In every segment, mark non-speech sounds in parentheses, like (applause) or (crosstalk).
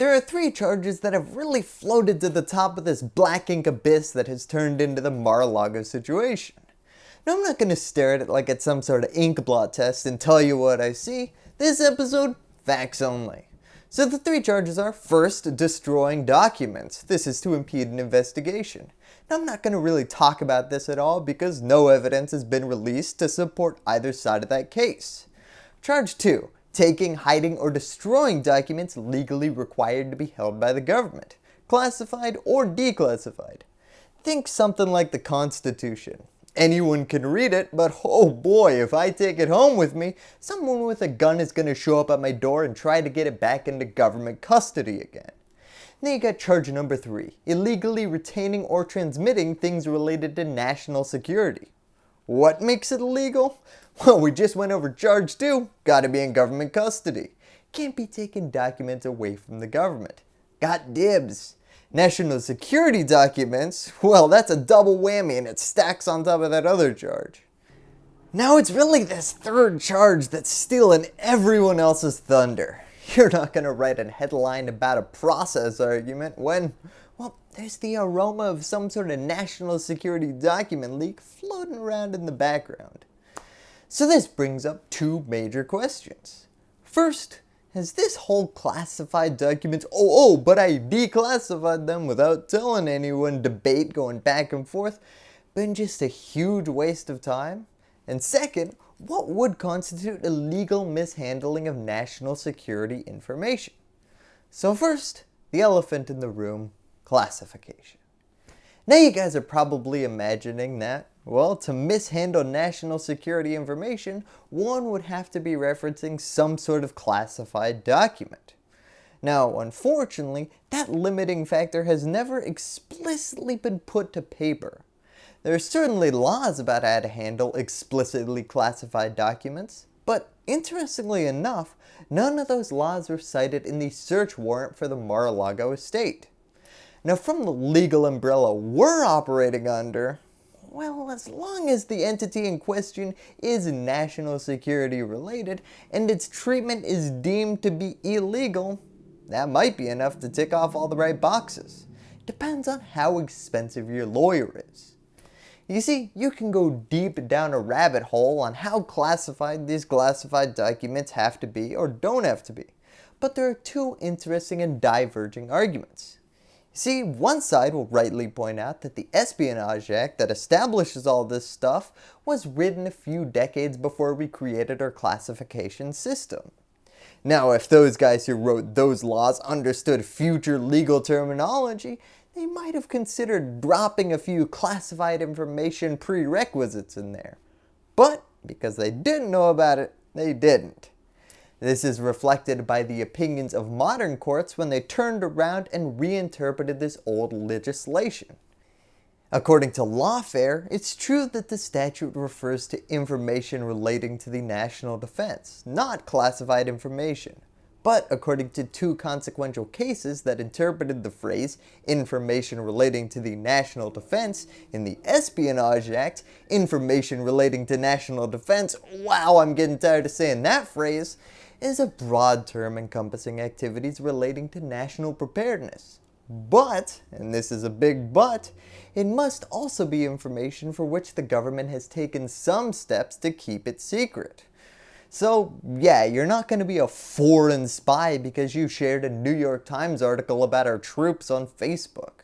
There are three charges that have really floated to the top of this black ink abyss that has turned into the Mar-a-Lago situation. Now I'm not going to stare at it like it's some sort of ink blot test and tell you what I see. This episode, facts only. So the three charges are, first, destroying documents. This is to impede an investigation. Now I'm not going to really talk about this at all because no evidence has been released to support either side of that case. Charge 2. Taking, hiding, or destroying documents legally required to be held by the government, classified or declassified. Think something like the Constitution. Anyone can read it, but oh boy, if I take it home with me, someone with a gun is going to show up at my door and try to get it back into government custody again. Then you got charge number 3, illegally retaining or transmitting things related to national security. What makes it illegal? Well, we just went over charge 2, gotta be in government custody. Can't be taking documents away from the government. Got dibs. National security documents, well that's a double whammy and it stacks on top of that other charge. Now it's really this third charge that's stealing everyone else's thunder. You're not going to write a headline about a process argument when, there's the aroma of some sort of national security document leak floating around in the background. So this brings up two major questions. First, has this whole classified documents, oh, oh, but I declassified them without telling anyone debate going back and forth been just a huge waste of time? And second, what would constitute illegal mishandling of national security information? So first, the elephant in the room, classification. Now you guys are probably imagining that well, to mishandle national security information, one would have to be referencing some sort of classified document. Now, unfortunately, that limiting factor has never explicitly been put to paper. There are certainly laws about how to handle explicitly classified documents, but interestingly enough, none of those laws were cited in the search warrant for the Mar-a-Lago estate. Now from the legal umbrella we're operating under, well, as long as the entity in question is national security related and its treatment is deemed to be illegal, that might be enough to tick off all the right boxes. Depends on how expensive your lawyer is. You see, you can go deep down a rabbit hole on how classified these classified documents have to be or don't have to be. But there are two interesting and diverging arguments. See, one side will rightly point out that the Espionage Act that establishes all this stuff was written a few decades before we created our classification system. Now if those guys who wrote those laws understood future legal terminology, they might have considered dropping a few classified information prerequisites in there. But because they didn't know about it, they didn't. This is reflected by the opinions of modern courts when they turned around and reinterpreted this old legislation. According to Lawfare, it's true that the statute refers to information relating to the national defense, not classified information. But according to two consequential cases that interpreted the phrase information relating to the national defense in the Espionage Act, information relating to national defense, wow I'm getting tired of saying that phrase, is a broad term encompassing activities relating to national preparedness. But, and this is a big but, it must also be information for which the government has taken some steps to keep it secret. So yeah, you're not going to be a foreign spy because you shared a New York Times article about our troops on Facebook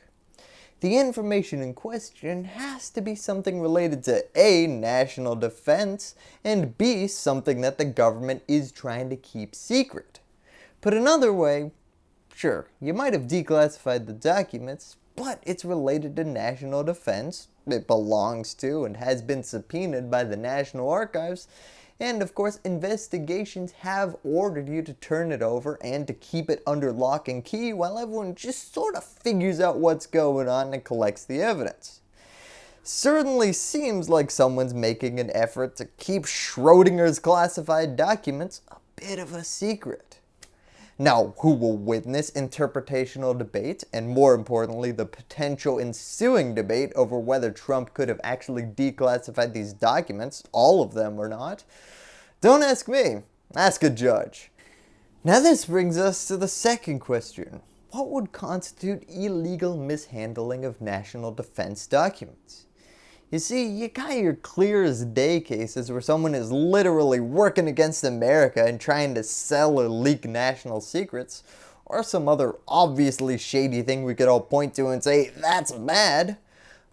the information in question has to be something related to A. National defense and B. Something that the government is trying to keep secret. Put another way, sure, you might have declassified the documents, but it's related to national defense, it belongs to and has been subpoenaed by the National Archives, and of course, investigations have ordered you to turn it over and to keep it under lock and key while everyone just sort of figures out what's going on and collects the evidence. Certainly seems like someone's making an effort to keep Schrodinger's classified documents a bit of a secret. Now, who will witness interpretational debate and more importantly the potential ensuing debate over whether Trump could have actually declassified these documents, all of them or not? Don't ask me, ask a judge. Now this brings us to the second question. What would constitute illegal mishandling of national defense documents? You see, you got your clear as day cases where someone is literally working against America and trying to sell or leak national secrets, or some other obviously shady thing we could all point to and say, that's bad.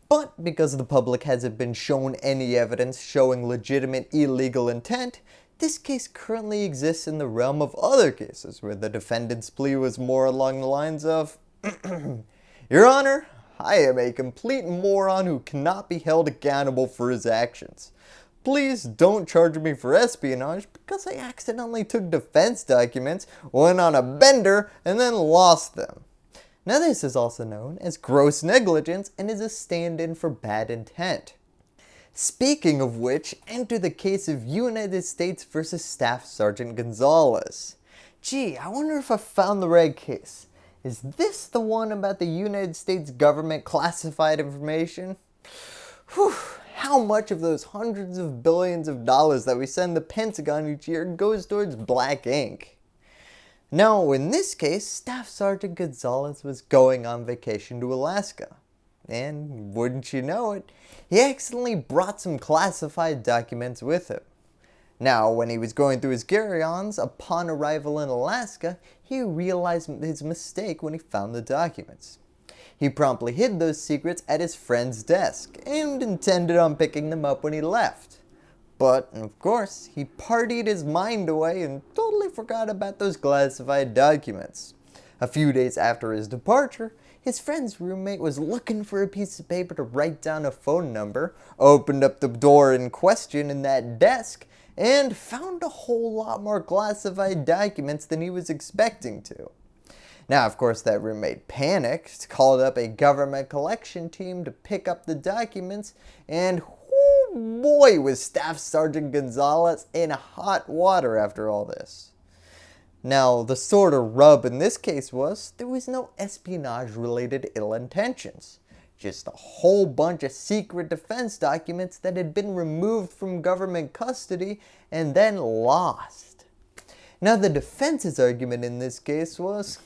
But because the public hasn't been shown any evidence showing legitimate illegal intent, this case currently exists in the realm of other cases where the defendant's plea was more along the lines of, (clears throat) Your Honor, I am a complete moron who cannot be held accountable for his actions. Please don't charge me for espionage because I accidentally took defense documents, went on a bender, and then lost them. Now this is also known as gross negligence and is a stand-in for bad intent. Speaking of which, enter the case of United States versus Staff Sergeant Gonzalez. Gee, I wonder if I found the right case. Is this the one about the United States government classified information? Whew, how much of those hundreds of billions of dollars that we send the Pentagon each year goes towards black ink? Now, in this case, Staff Sergeant Gonzalez was going on vacation to Alaska. And wouldn't you know it, he accidentally brought some classified documents with him. Now, when he was going through his carry-ons upon arrival in Alaska, he realized his mistake when he found the documents. He promptly hid those secrets at his friend's desk and intended on picking them up when he left. But, of course, he partied his mind away and totally forgot about those classified documents. A few days after his departure, his friend's roommate was looking for a piece of paper to write down a phone number, opened up the door in question in that desk, and found a whole lot more classified documents than he was expecting to. Now, of course, that roommate panicked, called up a government collection team to pick up the documents, and whoo boy was Staff Sergeant Gonzalez in hot water after all this. Now, the sort of rub in this case was there was no espionage related ill intentions. Just a whole bunch of secret defense documents that had been removed from government custody and then lost. Now the defense's argument in this case was,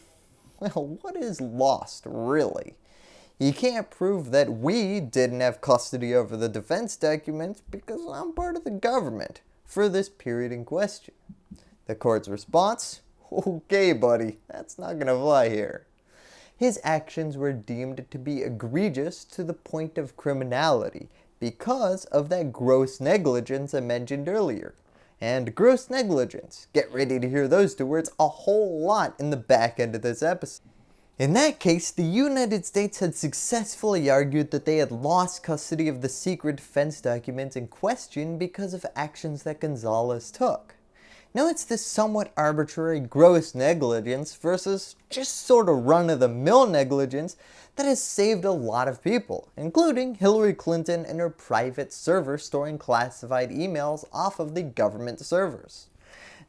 well what is lost really? You can't prove that we didn't have custody over the defense documents because I'm part of the government for this period in question. The court's response, (laughs) Okay, buddy, that's not gonna fly here. His actions were deemed to be egregious to the point of criminality because of that gross negligence I mentioned earlier. And gross negligence, get ready to hear those two words a whole lot in the back end of this episode. In that case, the United States had successfully argued that they had lost custody of the secret defense documents in question because of actions that Gonzalez took. Now it's this somewhat arbitrary gross negligence versus just sort of run-of-the-mill negligence that has saved a lot of people, including Hillary Clinton and her private server storing classified emails off of the government servers.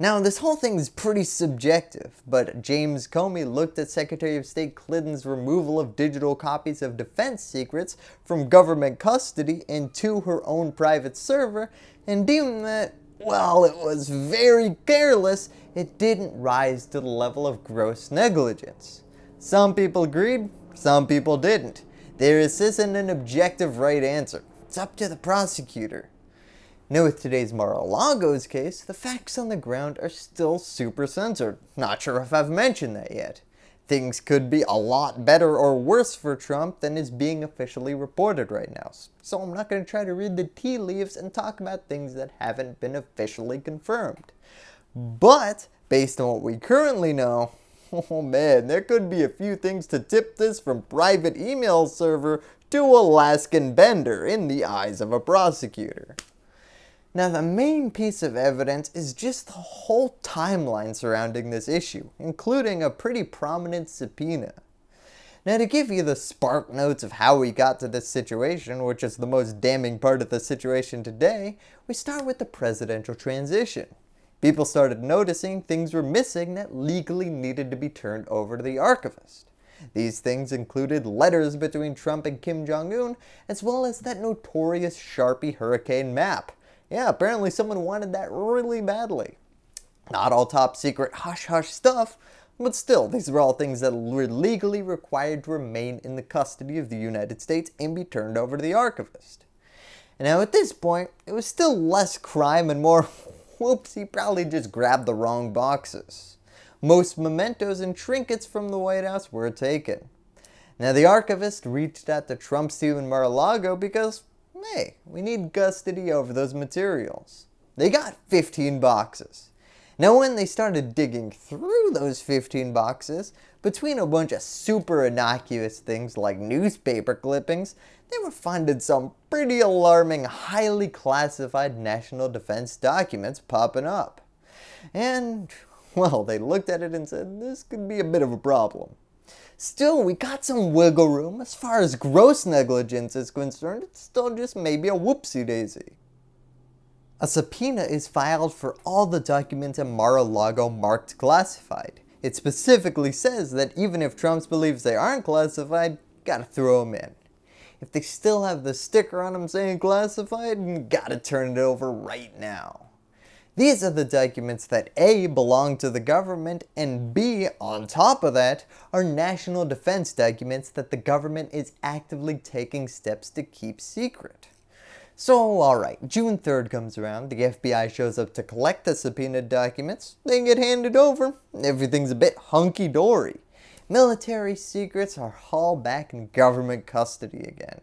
Now this whole thing is pretty subjective, but James Comey looked at Secretary of State Clinton's removal of digital copies of defense secrets from government custody into her own private server and deemed that while it was very careless, it didn't rise to the level of gross negligence. Some people agreed, some people didn't. There isn't an objective right answer. It's up to the prosecutor. Now with today's Mar-a-Lago's case, the facts on the ground are still super censored. Not sure if I've mentioned that yet things could be a lot better or worse for Trump than is being officially reported right now. So I'm not going to try to read the tea leaves and talk about things that haven't been officially confirmed. But, based on what we currently know, (laughs) oh man, there could be a few things to tip this from private email server to Alaskan bender in the eyes of a prosecutor. Now the main piece of evidence is just the whole timeline surrounding this issue, including a pretty prominent subpoena. Now to give you the spark notes of how we got to this situation, which is the most damning part of the situation today, we start with the presidential transition. People started noticing things were missing that legally needed to be turned over to the archivist. These things included letters between Trump and Kim Jong-un, as well as that notorious Sharpie hurricane map, yeah, apparently someone wanted that really badly. Not all top secret hush hush stuff, but still, these are all things that were legally required to remain in the custody of the United States and be turned over to the archivist. Now at this point, it was still less crime and more, (laughs) whoops, he probably just grabbed the wrong boxes. Most mementos and trinkets from the White House were taken. Now the archivist reached out to Trump's team in Mar-a-Lago because, hey, we need custody over those materials. They got 15 boxes. Now when they started digging through those 15 boxes, between a bunch of super innocuous things like newspaper clippings, they were finding some pretty alarming, highly classified national defense documents popping up. And, well, they looked at it and said, this could be a bit of a problem. Still, we got some wiggle room. As far as gross negligence is concerned, it's still just maybe a whoopsie daisy. A subpoena is filed for all the documents in Mar-a-Lago marked classified. It specifically says that even if Trump believes they aren't classified, gotta throw them in. If they still have the sticker on them saying classified, gotta turn it over right now. These are the documents that A belong to the government and B, on top of that, are national defense documents that the government is actively taking steps to keep secret. So alright, June 3rd comes around, the FBI shows up to collect the subpoenaed documents, they get handed over, everything's a bit hunky-dory. Military secrets are hauled back in government custody again.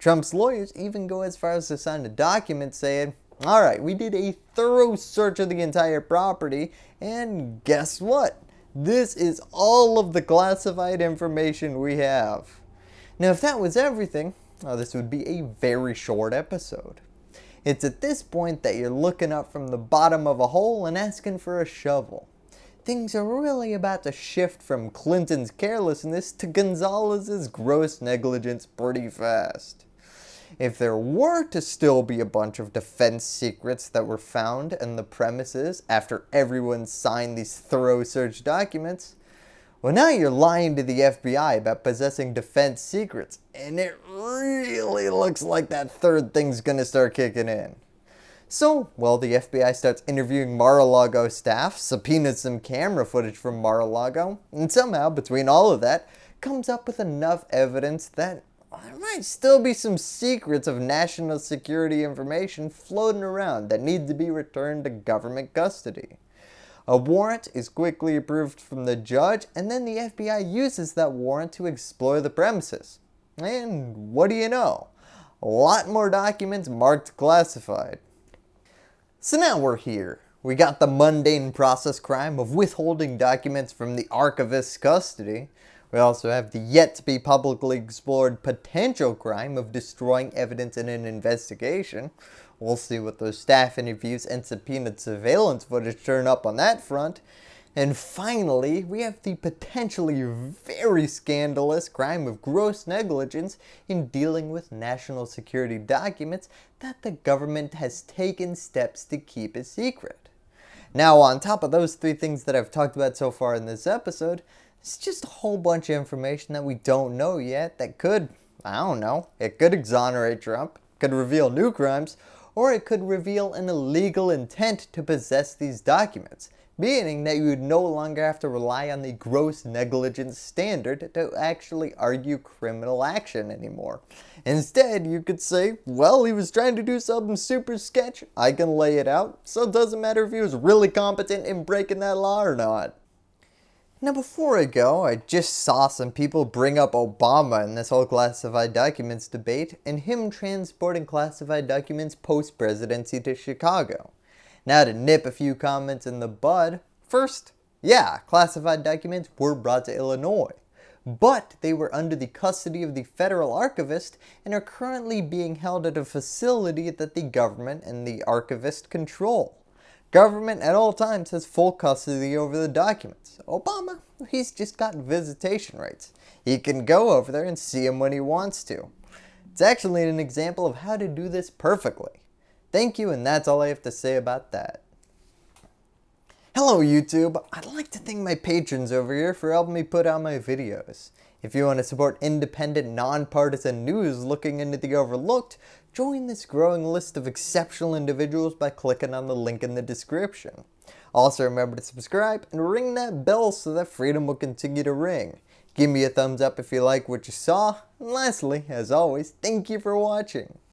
Trump's lawyers even go as far as to sign a document saying, alright, we did a thorough search of the entire property, and guess what? This is all of the classified information we have. Now if that was everything, Oh, this would be a very short episode. It's at this point that you're looking up from the bottom of a hole and asking for a shovel. Things are really about to shift from Clinton's carelessness to Gonzalez's gross negligence pretty fast. If there were to still be a bunch of defense secrets that were found in the premises after everyone signed these thorough search documents, well now you're lying to the FBI about possessing defense secrets and it really looks like that third thing's gonna start kicking in. So, well the FBI starts interviewing Mar-a-Lago staff, subpoenas some camera footage from Mar-a-Lago, and somehow between all of that comes up with enough evidence that there might still be some secrets of national security information floating around that need to be returned to government custody. A warrant is quickly approved from the judge and then the FBI uses that warrant to explore the premises. And what do you know? A lot more documents marked classified. So now we're here. We got the mundane process crime of withholding documents from the archivist's custody. We also have the yet to be publicly explored potential crime of destroying evidence in an investigation. We'll see what those staff interviews and subpoenaed surveillance footage turn up on that front. And finally, we have the potentially very scandalous crime of gross negligence in dealing with national security documents that the government has taken steps to keep a secret. Now on top of those three things that I've talked about so far in this episode, it's just a whole bunch of information that we don't know yet that could, I don't know, it could exonerate Trump, could reveal new crimes, or it could reveal an illegal intent to possess these documents, meaning that you would no longer have to rely on the gross negligence standard to actually argue criminal action anymore. Instead, you could say, well, he was trying to do something super sketch, I can lay it out, so it doesn't matter if he was really competent in breaking that law or not. Now before I go, I just saw some people bring up Obama in this whole classified documents debate and him transporting classified documents post-presidency to Chicago. Now to nip a few comments in the bud, first, yeah, classified documents were brought to Illinois, but they were under the custody of the federal archivist and are currently being held at a facility that the government and the archivist control. Government at all times has full custody over the documents. Obama, he's just got visitation rights. He can go over there and see them when he wants to. It's actually an example of how to do this perfectly. Thank you and that's all I have to say about that. Hello YouTube, I'd like to thank my patrons over here for helping me put out my videos. If you want to support independent, nonpartisan news looking into the overlooked, Join this growing list of exceptional individuals by clicking on the link in the description. Also remember to subscribe and ring that bell so that freedom will continue to ring. Give me a thumbs up if you like what you saw. And lastly, as always, thank you for watching.